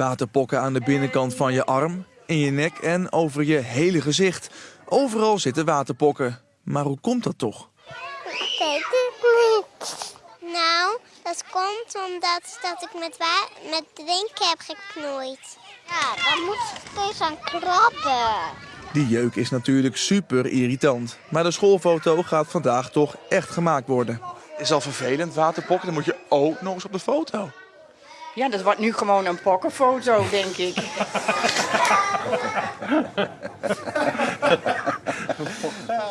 Waterpokken aan de binnenkant van je arm, in je nek en over je hele gezicht. Overal zitten waterpokken. Maar hoe komt dat toch? Ik weet het niet. Nou, dat komt omdat dat ik met, met drinken heb geknoeid. Ja, dan moet ik steeds aan krabben. Die jeuk is natuurlijk super irritant. Maar de schoolfoto gaat vandaag toch echt gemaakt worden. Is al vervelend, waterpokken, dan moet je ook nog eens op de foto. Ja, dat wordt nu gewoon een pokkenfoto, denk ik.